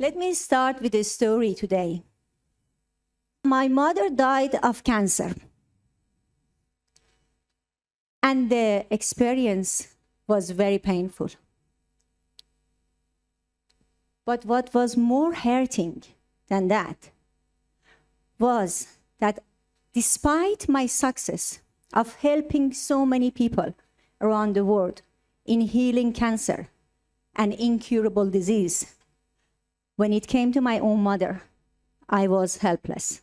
Let me start with a story today. My mother died of cancer. And the experience was very painful. But what was more hurting than that was that despite my success of helping so many people around the world in healing cancer, an incurable disease, when it came to my own mother, I was helpless.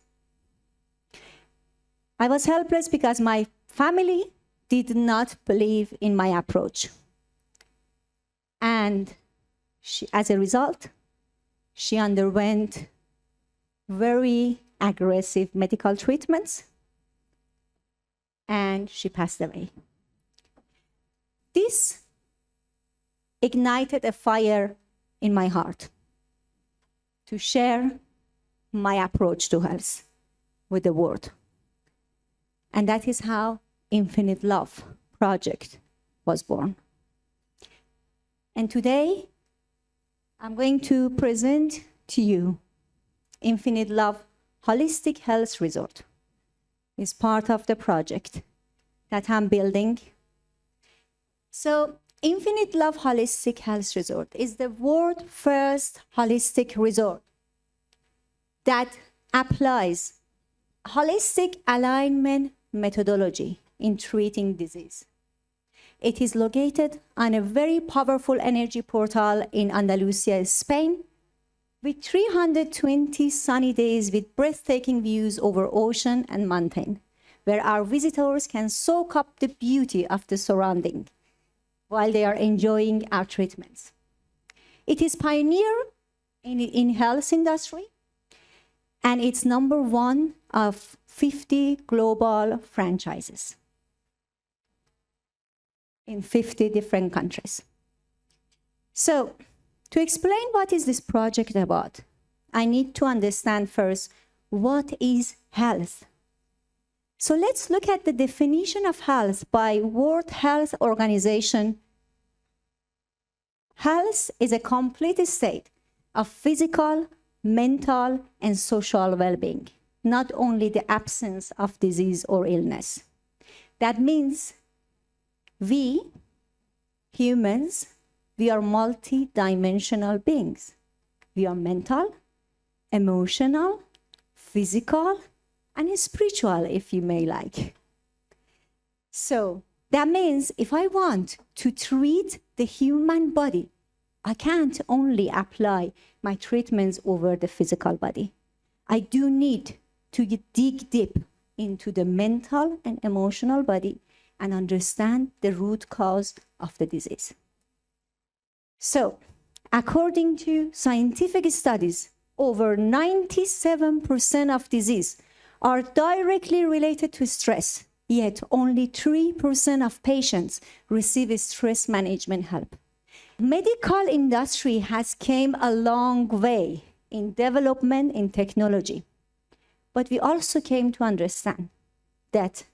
I was helpless because my family did not believe in my approach. And she, as a result, she underwent very aggressive medical treatments and she passed away. This ignited a fire in my heart to share my approach to health with the world. And that is how Infinite Love project was born. And today, I'm going to present to you Infinite Love Holistic Health Resort. It's part of the project that I'm building. So Infinite Love Holistic Health Resort is the world first holistic resort that applies holistic alignment methodology in treating disease. It is located on a very powerful energy portal in Andalusia, Spain, with 320 sunny days with breathtaking views over ocean and mountain, where our visitors can soak up the beauty of the surrounding while they are enjoying our treatments. It is pioneer in, health industry, and it's number one of 50 global franchises in 50 different countries. So to explain what is this project about, I need to understand first what is health. So let's look at the definition of health by World Health Organization. Health is a complete state of physical, mental, and social well-being, not only the absence of disease or illness. That means we, humans, we are multi-dimensional beings. We are mental, emotional, physical, and spiritual, if you may like. So that means if I want to treat the human body, I can't only apply my treatments over the physical body. I do need to dig deep into the mental and emotional body and understand the root cause of the disease. So, according to scientific studies, over 97% of disease are directly related to stress, yet only 3% of patients receive stress management help. Medical industry has came a long way in development in technology, but we also came to understand that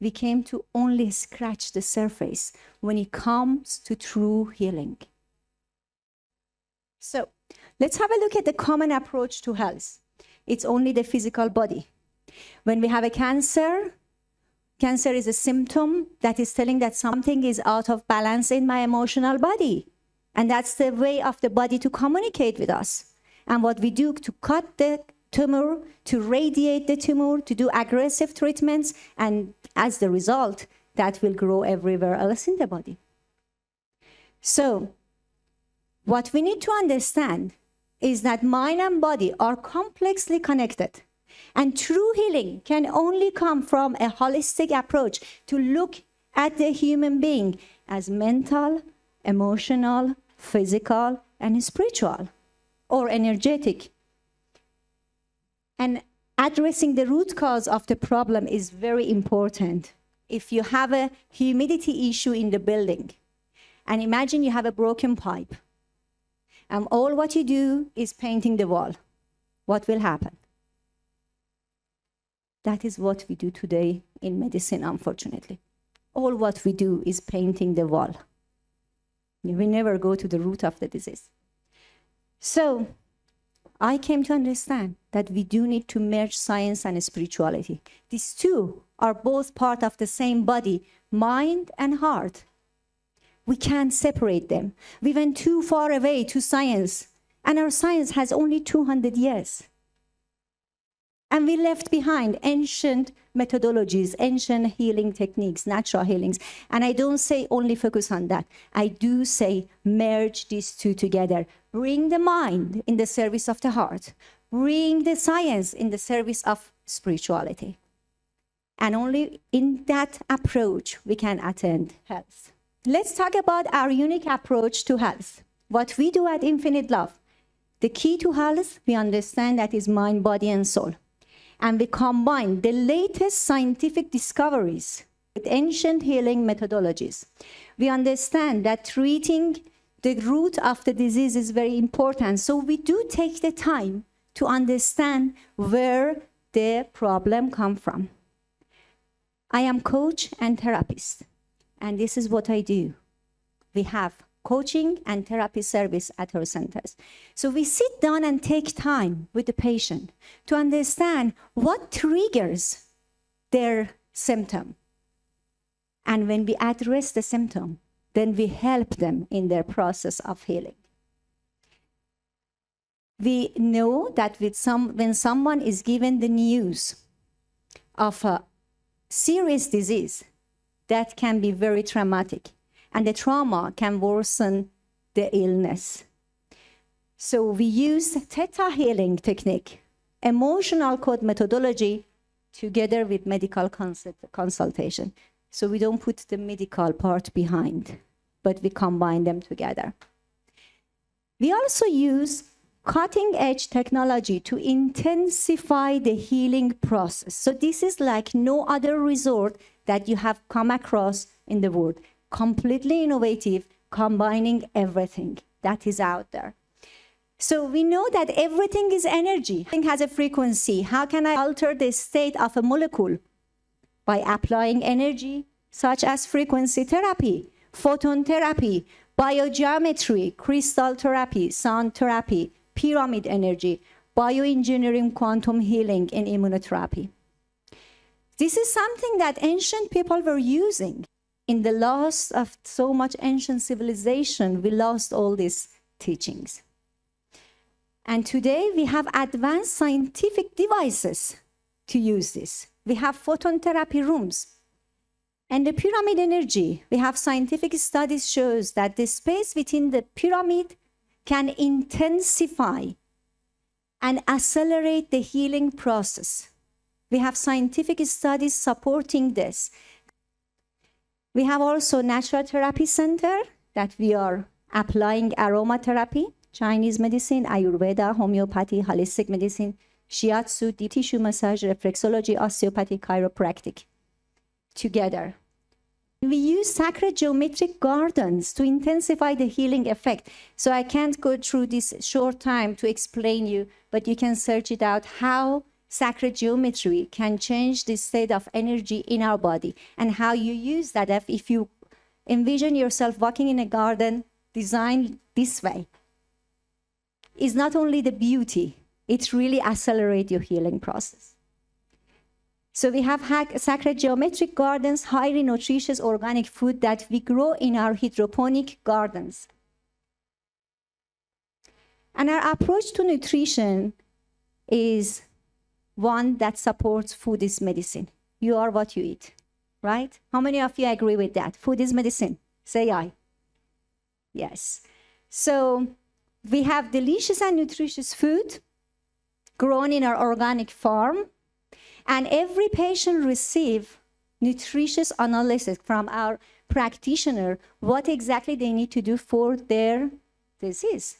we came to only scratch the surface when it comes to true healing. So let's have a look at the common approach to health. It's only the physical body. When we have a cancer, cancer is a symptom that is telling that something is out of balance in my emotional body. And that's the way of the body to communicate with us. And what we do to cut the tumor, to radiate the tumor, to do aggressive treatments, and as the result, that will grow everywhere else in the body. So what we need to understand is that mind and body are complexly connected. And true healing can only come from a holistic approach to look at the human being as mental, emotional, physical, and spiritual, or energetic and addressing the root cause of the problem is very important. If you have a humidity issue in the building, and imagine you have a broken pipe, and all what you do is painting the wall, what will happen? That is what we do today in medicine, unfortunately. All what we do is painting the wall. We never go to the root of the disease. So I came to understand that we do need to merge science and spirituality. These two are both part of the same body, mind and heart. We can't separate them. We went too far away to science, and our science has only 200 years. And we left behind ancient methodologies, ancient healing techniques, natural healings. And I don't say only focus on that. I do say merge these two together. Bring the mind in the service of the heart. Bring the science in the service of spirituality. And only in that approach we can attain health. Let's talk about our unique approach to health. What we do at Infinite Love. The key to health, we understand that is mind, body, and soul and we combine the latest scientific discoveries with ancient healing methodologies. We understand that treating the root of the disease is very important. So we do take the time to understand where the problem come from. I am coach and therapist, and this is what I do. We have coaching and therapy service at our centers. So we sit down and take time with the patient to understand what triggers their symptom. And when we address the symptom, then we help them in their process of healing. We know that with some, when someone is given the news of a serious disease, that can be very traumatic and the trauma can worsen the illness. So we use theta healing technique, emotional code methodology, together with medical consult consultation. So we don't put the medical part behind, but we combine them together. We also use cutting edge technology to intensify the healing process. So this is like no other resort that you have come across in the world completely innovative, combining everything that is out there. So we know that everything is energy. Everything has a frequency. How can I alter the state of a molecule? By applying energy, such as frequency therapy, photon therapy, biogeometry, crystal therapy, sound therapy, pyramid energy, bioengineering, quantum healing, and immunotherapy. This is something that ancient people were using in the loss of so much ancient civilization, we lost all these teachings. And today we have advanced scientific devices to use this. We have photon therapy rooms. And the pyramid energy, we have scientific studies shows that the space within the pyramid can intensify and accelerate the healing process. We have scientific studies supporting this. We have also Natural Therapy Center that we are applying aromatherapy, Chinese medicine, Ayurveda, homeopathy, holistic medicine, shiatsu, deep tissue massage, reflexology, osteopathy, chiropractic together. We use sacred geometric gardens to intensify the healing effect. So I can't go through this short time to explain you, but you can search it out how sacred geometry can change the state of energy in our body and how you use that if, if you envision yourself walking in a garden designed this way. Is not only the beauty it really accelerates your healing process. So we have sacred geometric gardens highly nutritious organic food that we grow in our hydroponic gardens. And our approach to nutrition is one that supports food is medicine. You are what you eat, right? How many of you agree with that? Food is medicine. Say I. Yes. So we have delicious and nutritious food grown in our organic farm. And every patient receive nutritious analysis from our practitioner, what exactly they need to do for their disease.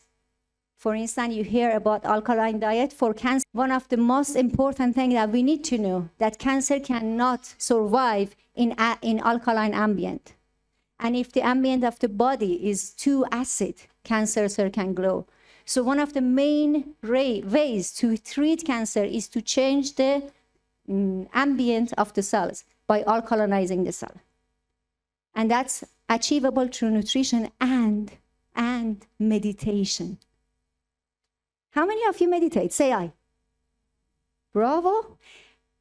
For instance, you hear about alkaline diet for cancer. One of the most important things that we need to know that cancer cannot survive in, in alkaline ambient. And if the ambient of the body is too acid, cancer cell can grow. So one of the main ways to treat cancer is to change the mm, ambient of the cells by alkalinizing the cell. And that's achievable through nutrition and, and meditation. How many of you meditate? Say I. Bravo.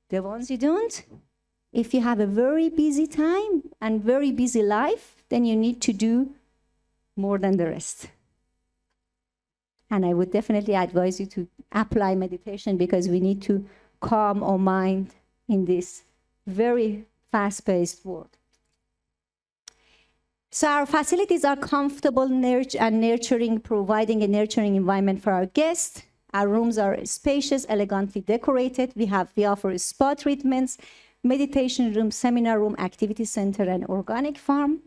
The ones you don't, if you have a very busy time and very busy life, then you need to do more than the rest. And I would definitely advise you to apply meditation because we need to calm our mind in this very fast-paced world. So our facilities are comfortable and nurturing, providing a nurturing environment for our guests. Our rooms are spacious, elegantly decorated. We have we offer spa treatments, meditation room, seminar room, activity center, and organic farm.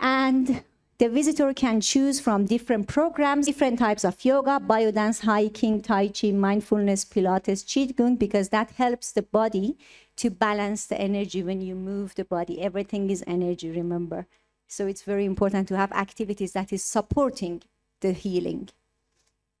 And the visitor can choose from different programs, different types of yoga, biodance, hiking, tai chi, mindfulness, pilates, qigong, because that helps the body to balance the energy when you move the body. Everything is energy, remember. So it's very important to have activities that is supporting the healing.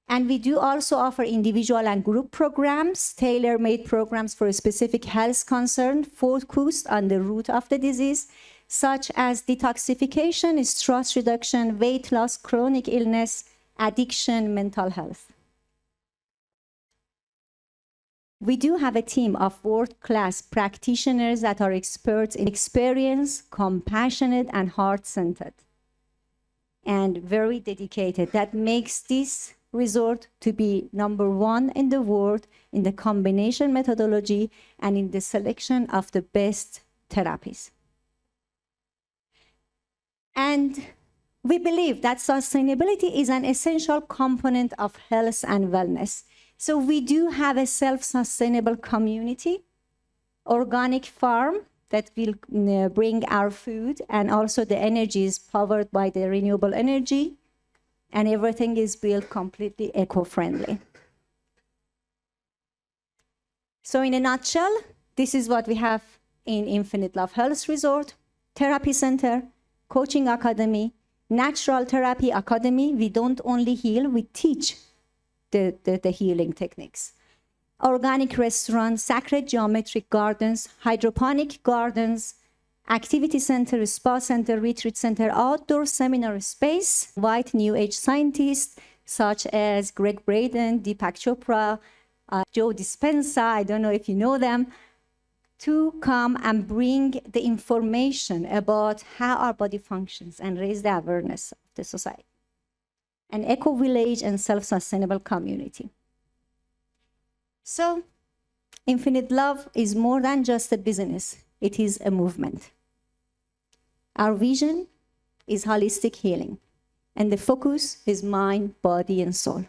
And we do also offer individual and group programs, tailor-made programs for a specific health concern focused on the root of the disease, such as detoxification, stress reduction, weight loss, chronic illness, addiction, mental health. We do have a team of world-class practitioners that are experts in experience, compassionate, and heart-centered, and very dedicated. That makes this resort to be number one in the world in the combination methodology and in the selection of the best therapies. And we believe that sustainability is an essential component of health and wellness. So we do have a self-sustainable community, organic farm that will uh, bring our food and also the energy is powered by the renewable energy and everything is built completely eco-friendly. So in a nutshell, this is what we have in Infinite Love Health Resort, Therapy Center, Coaching Academy, Natural Therapy Academy. We don't only heal, we teach the, the, the healing techniques. Organic restaurant, sacred geometric gardens, hydroponic gardens, activity center, spa center, retreat center, outdoor seminar space, white new age scientists such as Gregg Braden, Deepak Chopra, uh, Joe Dispenza, I don't know if you know them, to come and bring the information about how our body functions and raise the awareness of the society. An eco-village and self-sustainable community. So, Infinite Love is more than just a business. It is a movement. Our vision is holistic healing, and the focus is mind, body, and soul.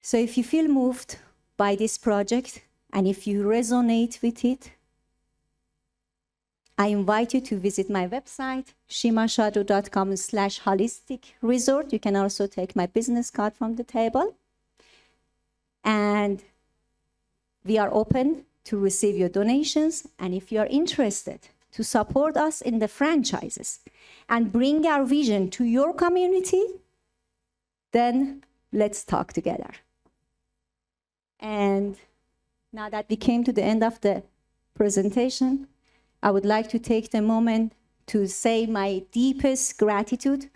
So if you feel moved by this project, and if you resonate with it, I invite you to visit my website, shimashadru.com slash holistic resort. You can also take my business card from the table. And we are open to receive your donations. And if you are interested to support us in the franchises and bring our vision to your community, then let's talk together. And now that we came to the end of the presentation, I would like to take the moment to say my deepest gratitude,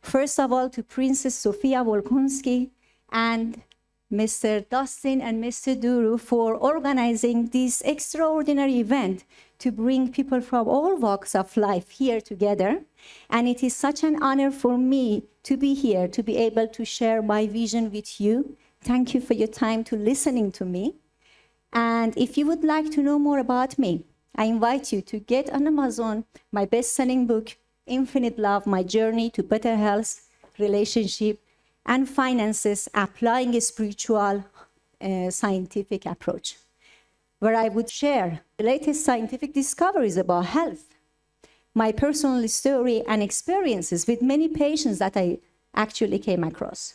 first of all to Princess Sofia Volkonsky and Mr. Dustin and Mr. Duru for organizing this extraordinary event to bring people from all walks of life here together. And it is such an honor for me to be here, to be able to share my vision with you. Thank you for your time to listening to me. And if you would like to know more about me, I invite you to get on Amazon my best-selling book, Infinite Love, My Journey to Better Health, Relationship, and Finances, Applying a Spiritual uh, Scientific Approach, where I would share the latest scientific discoveries about health, my personal story and experiences with many patients that I actually came across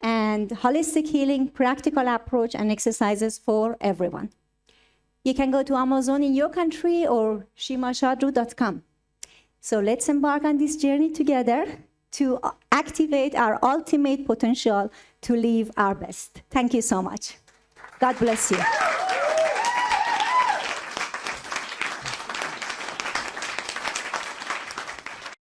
and holistic healing, practical approach, and exercises for everyone. You can go to Amazon in your country or shimashadru.com. So let's embark on this journey together to activate our ultimate potential to live our best. Thank you so much. God bless you.